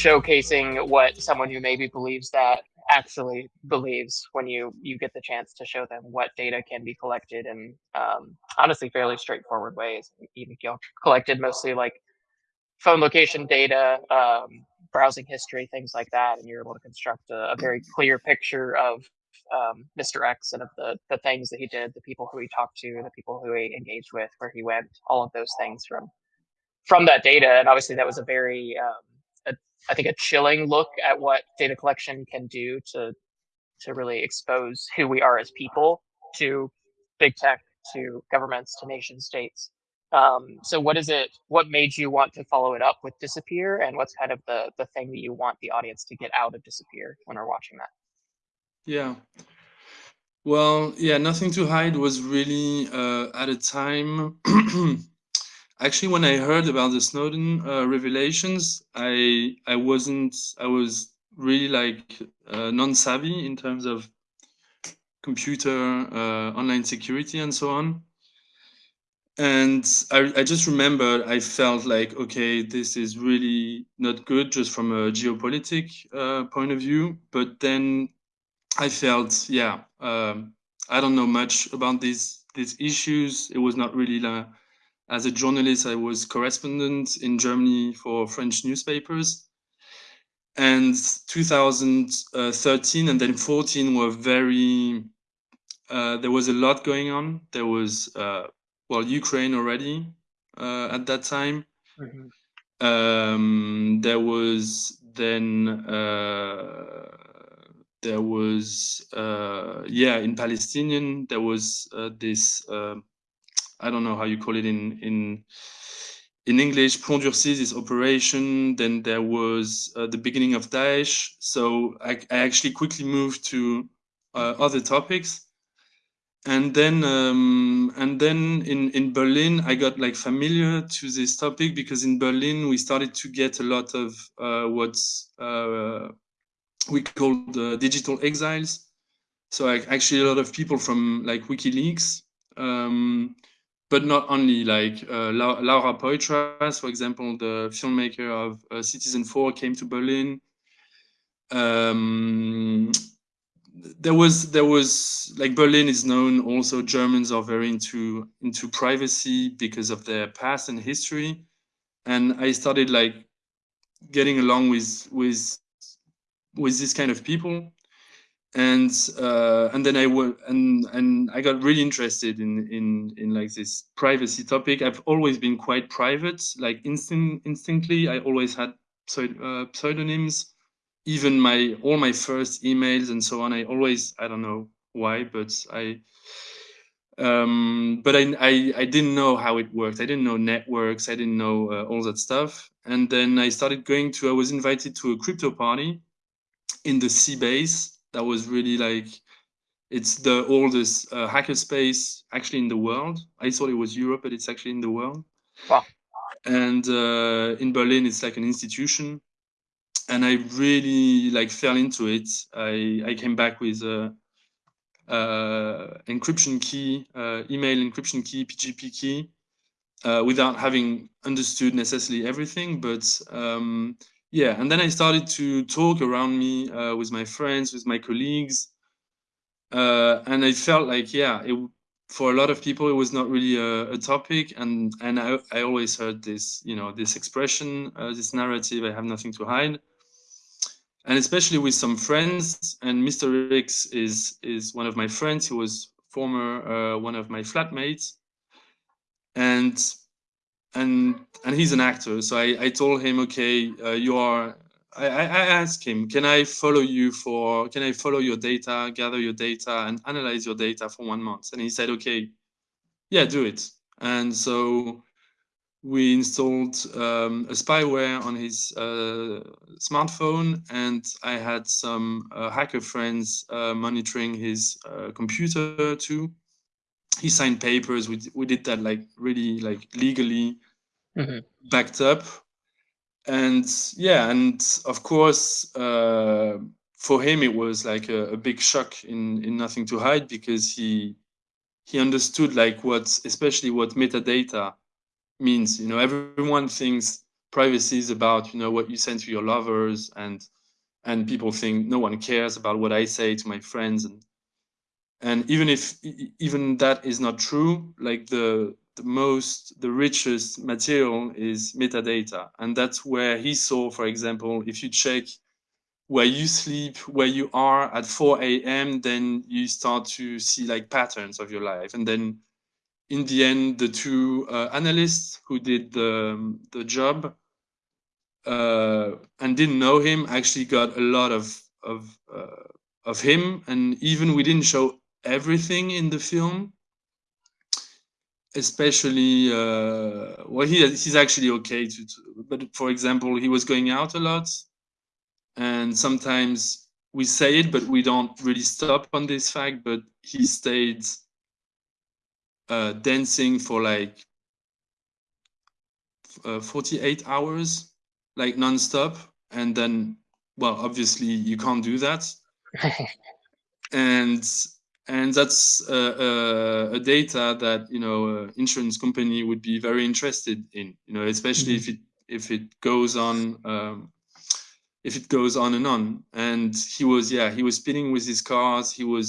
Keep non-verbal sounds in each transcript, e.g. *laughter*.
showcasing what someone who maybe believes that actually believes when you you get the chance to show them what data can be collected in um, honestly fairly straightforward ways. Know, collected mostly like phone location data, um, browsing history, things like that, and you're able to construct a, a very clear picture of um, Mr. X and of the the things that he did, the people who he talked to, the people who he engaged with, where he went, all of those things from from that data. And obviously, that was a very um, a, I think a chilling look at what data collection can do to to really expose who we are as people to big tech, to governments, to nation states. Um, so what is it, what made you want to follow it up with Disappear and what's kind of the, the thing that you want the audience to get out of Disappear when we're watching that? Yeah. Well, yeah, Nothing to Hide was really uh, at a time. *clears throat* Actually, when I heard about the Snowden uh, revelations, I I wasn't I was really like uh, non-savvy in terms of computer, uh, online security, and so on. And I, I just remember I felt like okay this is really not good just from a geopolitic uh, point of view. But then I felt yeah um, I don't know much about these these issues. It was not really uh, as a journalist I was correspondent in Germany for French newspapers and 2013 and then 14 were very uh, there was a lot going on there was uh, well Ukraine already uh, at that time. Mm -hmm. um, there was then uh, there was uh, yeah in Palestinian there was uh, this uh, I don't know how you call it in in in English Plomb Durci this operation. Then there was uh, the beginning of Daesh. So I, I actually quickly moved to other topics. And then um, and then in in Berlin I got like familiar to this topic because in Berlin we started to get a lot of uh, what's uh, we call the digital exiles. So like, actually a lot of people from like WikiLeaks. Um, but not only like uh, Laura Poitras for example the filmmaker of uh, Citizenfour came to Berlin. Um, there was there was like Berlin is known also Germans are very into into privacy because of their past and history. And I started like getting along with with with this kind of people and uh, and then I went and and I got really interested in in in like this privacy topic. I've always been quite private, like instinct instinctly. I always had uh, pseudonyms. Even my all my first emails and so on i always i don't know why but i um, but I, I, I didn't know how it worked. I didn't know networks. I didn't know uh, all that stuff. And then i started going to i was invited to a crypto party in the c-base that was really like it's the oldest uh, hackerspace actually in the world i thought it was europe but it's actually in the world wow and uh, in berlin it's like an institution and I really like fell into it. I I came back with a, encryption key, uh, email encryption key, PGP key, uh, without having understood necessarily everything. But um, yeah, and then I started to talk around me uh, with my friends, with my colleagues, uh, and I felt like yeah, it, for a lot of people it was not really a, a topic, and and I I always heard this you know this expression, uh, this narrative. I have nothing to hide and especially with some friends. And Mr. X is is one of my friends. He was former uh, one of my flatmates, and and and he's an actor. So I I told him, okay, uh, you are. I, I asked him, can I follow you for, can I follow your data, gather your data and analyze your data for one month? And he said, okay, yeah, do it. And so we installed um, a spyware on his uh, smartphone and I had some uh, hacker friends uh, monitoring his uh, computer too. He signed papers. We, we did that like really like legally mm -hmm. backed up. And yeah, and of course, uh, for him, it was like a, a big shock in, in Nothing to Hide because he he understood like what, especially what metadata means. You know, everyone thinks privacy is about you know what you send to your lovers and and people think no one cares about what I say to my friends and and even if even that is not true like the the most the richest material is metadata. And that's where he saw for example if you check where you sleep where you are at 4 a.m then you start to see like patterns of your life. And then in the end the two uh, analysts who did the the job uh, and didn't know him actually got a lot of of uh, of him. And even we didn't show everything in the film especially uh, well he he's actually okay to, to, but for example he was going out a lot and sometimes we say it but we don't really stop on this fact but he stayed uh, dancing for like uh, 48 hours like non-stop and then well obviously you can't do that. *laughs* And and that's uh, uh, a data that you know uh, insurance company would be very interested in you know especially mm -hmm. if it if it goes on um, if it goes on and on. And he was yeah he was speeding with his cars. He was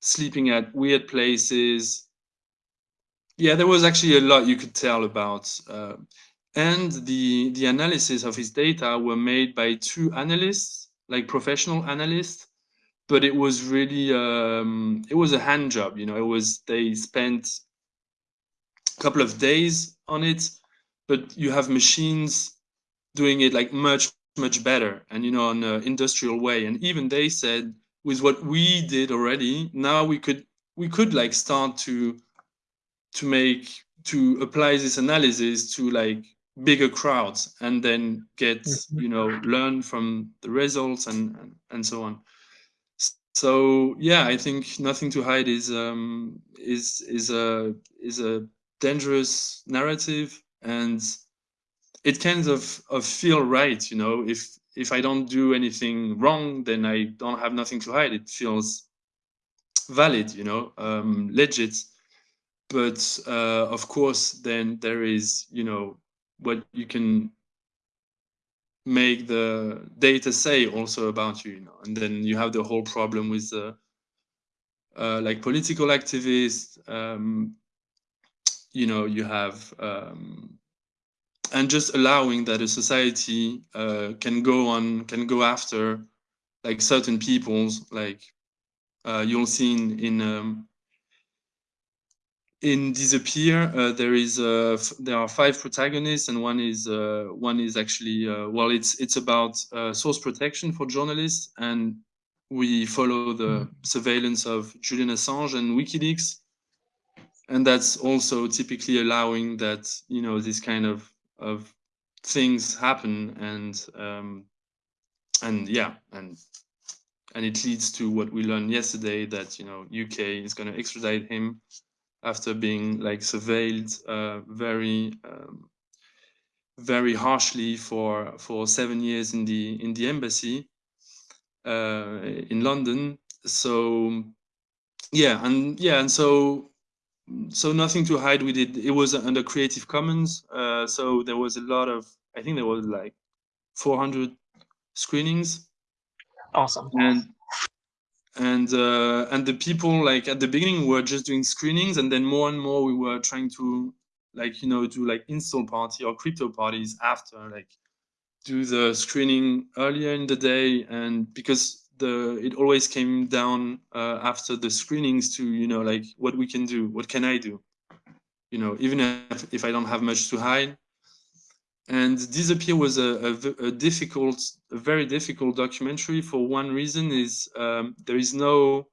sleeping at weird places. Yeah there was actually a lot you could tell about uh, and the the analysis of his data were made by two analysts like professional analysts but it was really um, it was a hand job you know it was they spent a couple of days on it but you have machines doing it like much much better and you know on an industrial way and even they said with what we did already now we could we could like start to to make to apply this analysis to like bigger crowds and then get mm-hmm. you know learn from the results and and, and so on so yeah i think nothing to hide is um is is a is a dangerous narrative and it kind of of feel right you know? If if i don't do anything wrong then i don't have nothing to hide. It feels valid you know? Um legit. But uh of course then there is you know what you can make the data say also about you, you know, and then you have the whole problem with the uh, like political activists. Um, you know, you have um, and just allowing that a society uh, can go on, can go after like certain peoples, like uh, you'll see in, in um, in disappear uh, there is uh, there are five protagonists and one is uh, one is actually uh, well it's it's about uh, source protection for journalists and we follow the mm. surveillance of Julian Assange and WikiLeaks and that's also typically allowing that you know this kind of of things happen and um, and yeah and and it leads to what we learned yesterday that you know UK is going to extradite him after being like surveilled uh, very um, very harshly for for seven years in the in the embassy uh, in London. So yeah, and yeah, and so so nothing to hide. We did. It was under Creative Commons, uh, so there was a lot of. I think there was like 400 screenings. Awesome. And and uh, and the people like at the beginning were just doing screenings and then more and more we were trying to like you know do like install party or crypto parties after like do the screening earlier in the day. And because the it always came down uh, after the screenings to you know like what we can do what can i do? You know even if, if i don't have much to hide and disappear was a, a, a, difficult a very difficult documentary for one reason is um, there is no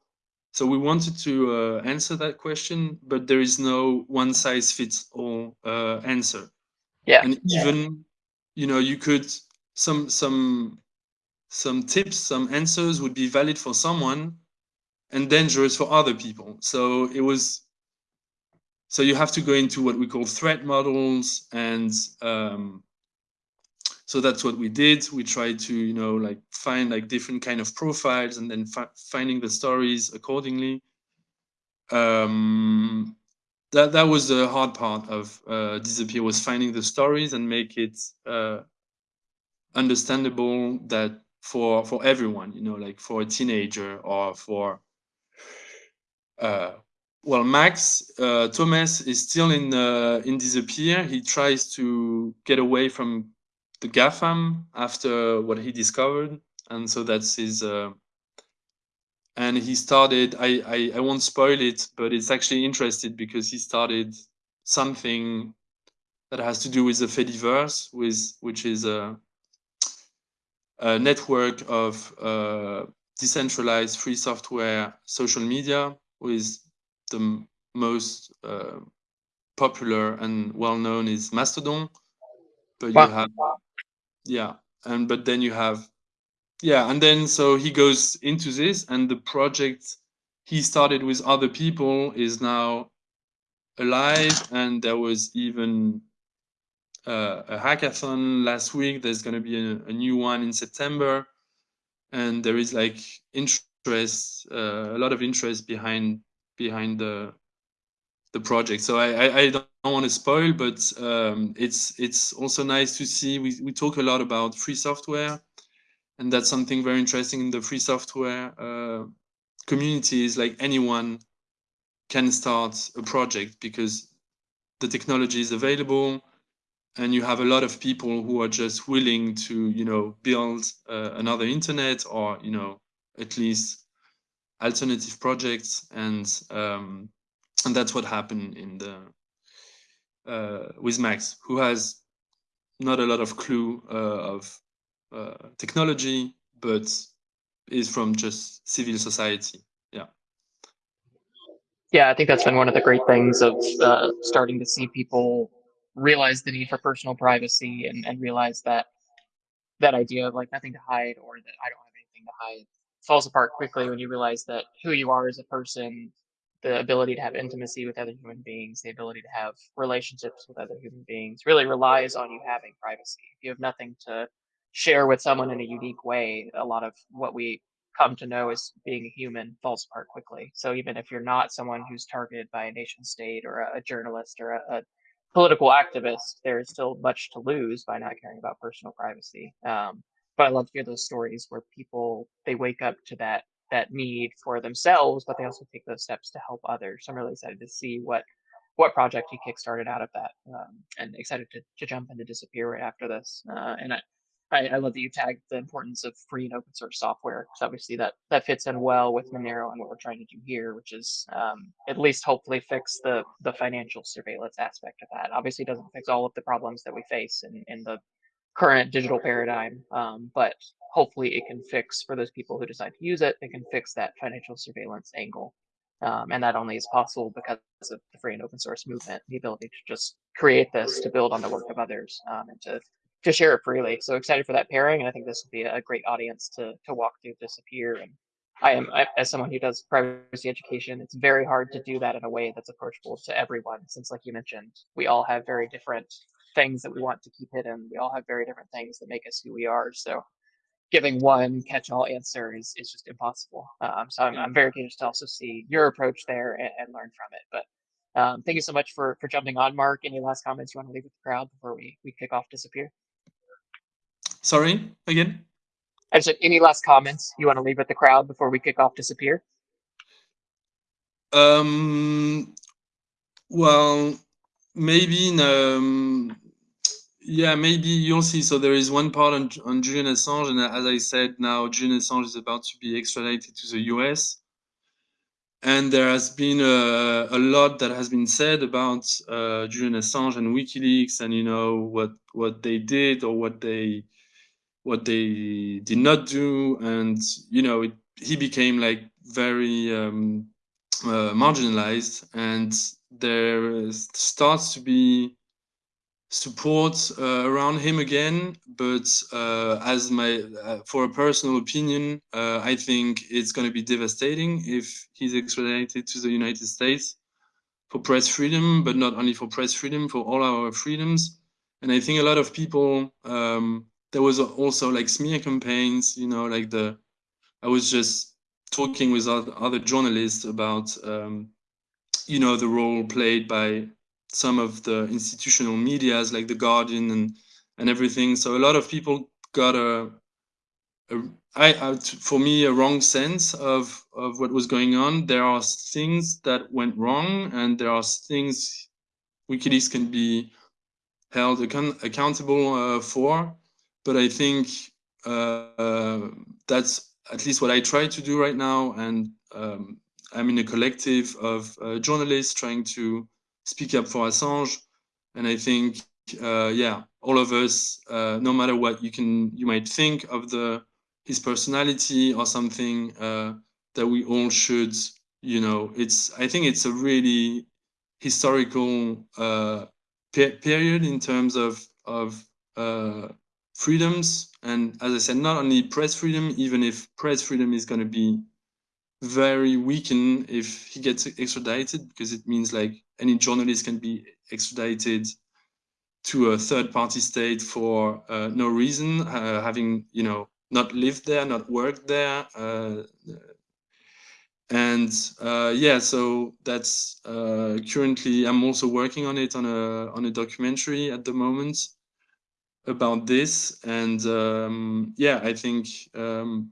so we wanted to uh, answer that question but there is no one size fits all uh, answer yeah and even yeah. you know you could some some some tips some answers would be valid for someone and dangerous for other people so it was so you have to go into what we call threat models and um, so that's what we did. We tried to you know like find like different kind of profiles and then finding the stories accordingly. Um that that was the hard part of uh, disappear was finding the stories and make it uh, understandable that for for everyone you know like for a teenager or for uh, well max uh, thomas is still in uh, in disappear. He tries to get away from the gafam after what he discovered and so that's his uh, and he started I, I i won't spoil it but it's actually interesting because he started something that has to do with the fediverse with which is a, a network of uh, decentralized free software social media with the most uh, popular and well known is mastodon but you have yeah and but then you have yeah and then so he goes into this and the project he started with other people is now alive and there was even uh, a hackathon last week. There's going to be a, a, new one in september and there is like interest uh, a lot of interest behind behind the the project. So i i, don't want to spoil but um, it's it's also nice to see we, we talk a lot about free software and that's something very interesting in the free software uh, community is like anyone can start a project because the technology is available and you have a lot of people who are just willing to you know build uh, another internet or you know at least alternative projects and um, and that's what happened in the uh, with max who has not a lot of clue uh, of uh, technology, but is from just civil society. Yeah. Yeah, I think that's been one of the great things of uh, starting to see people realize the need for personal privacy and, and realize that that idea of like nothing to hide or that I don't have anything to hide falls apart quickly when you realize that who you are as a person the ability to have intimacy with other human beings, the ability to have relationships with other human beings really relies on you having privacy. If you have nothing to share with someone in a unique way, a lot of what we come to know as being a human falls apart quickly. So even if you're not someone who's targeted by a nation state or a, a journalist or a, a, political activist, there's still much to lose by not caring about personal privacy. Um, but I love to hear those stories where people they wake up to that that need for themselves, but they also take those steps to help others. So I'm really excited to see what what project he kickstarted out of that, um, and excited to, to jump into Disappear right after this. Uh, and I, I, I, love that you tagged the importance of free and open source software because obviously that that fits in well with Monero and what we're trying to do here, which is um, at least hopefully fix the the financial surveillance aspect of that. Obviously, doesn't fix all of the problems that we face in in the current digital paradigm, um, but hopefully it can fix for those people who decide to use it. It can fix that financial surveillance angle. Um, and that only is possible because of the free and open source movement, the ability to just create this to build on the work of others um, and to to share it freely. So excited for that pairing, and I think this will be a great audience to to walk through Disappear. And I am, I, as someone who does privacy education, it's very hard to do that in a way that's approachable to everyone, since, like you mentioned, we all have very different things that we want to keep hidden. We all have very different things that make us who we are. So giving one catch-all answer is, is just impossible. Um, so I'm, I'm very curious to also see your approach there and, and learn from it. But um, thank you so much for for jumping on, Mark. Any last comments you want to leave with the crowd before we we kick off Disappear? Sorry, again? I said, any last comments you want to leave with the crowd before we kick off Disappear? Um, well, maybe, um, yeah, maybe you'll see. So there is one part on, on Julian Assange, and as I said, now Julian Assange is about to be extradited to the US. And there has been a, a lot that has been said about uh, Julian Assange and WikiLeaks, and you know what what they did or what they what they did not do and you know it, he became like very um, uh, marginalized and there starts to be support uh, around him again but uh, as my uh, for a personal opinion uh, i think it's going to be devastating if he's extradited to the united states for press freedom but not only for press freedom for all our freedoms. And i think a lot of people um, there was also like smear campaigns, you know, like the, I was just talking with other journalists about um, you know the role played by some of the institutional medias like the Guardian and and everything. So a lot of people got a, a I, I, for me a wrong sense of of what was going on. There are things that went wrong, and there are things WikiLeaks can be held account accountable uh, for. But I think uh, uh, that's at least what I try to do right now, and um, I'm in a collective of uh, journalists trying to speak up for Assange, and I think, uh, yeah, all of us, uh, no matter what you can, you might think of the his personality or something, uh, that we all should, you know, it's. I think it's a really historical uh, pe period in terms of of uh, freedoms, and as I said, not only press freedom, even if press freedom is going to be very weakened if he gets extradited because it means like any journalist can be extradited to a third party state for uh, no reason uh, having you know not lived there not worked there uh, and uh, yeah so that's uh, currently i'm also working on it on a on a documentary at the moment about this and um, yeah i think um,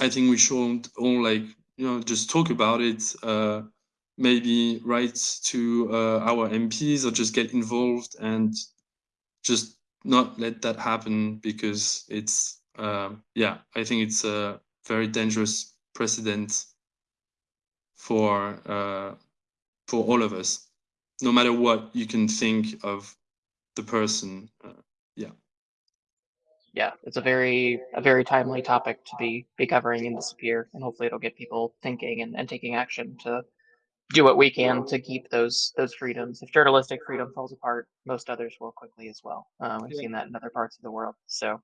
I think we should all like you know just talk about it. Uh, maybe write to uh, our MPs or just get involved and just not let that happen because it's uh, yeah I think it's a very dangerous precedent for uh, for all of us, no matter what you can think of the person. Yeah it's a very a very timely topic to be be covering in Disappear, and hopefully it'll get people thinking and, and taking action to do what we can to keep those those freedoms. If journalistic freedom falls apart, most others will quickly as well. Uh, we've yeah. seen that in other parts of the world. So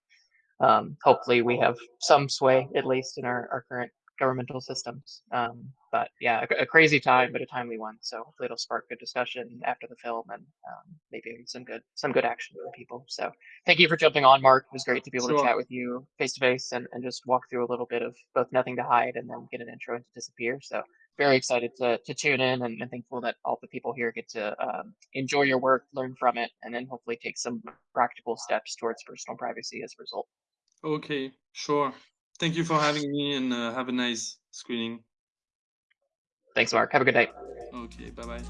um, hopefully we have some sway, at least in our, our current governmental systems. Um, but yeah, a, a, crazy time, but a timely one. So hopefully it'll spark good discussion after the film and um, maybe some good some good action for people. So thank you for jumping on, Mark. It was great to be able sure. to chat with you face to face and and just walk through a little bit of both Nothing to Hide and then get an intro into Disappear. So very excited to, to tune in and, and thankful that all the people here get to um, enjoy your work, learn from it, and then hopefully take some practical steps towards personal privacy as a result. Okay, sure. Thank you for having me and uh, have a nice screening. Thanks, Mark. Have a good night. Okay, bye bye.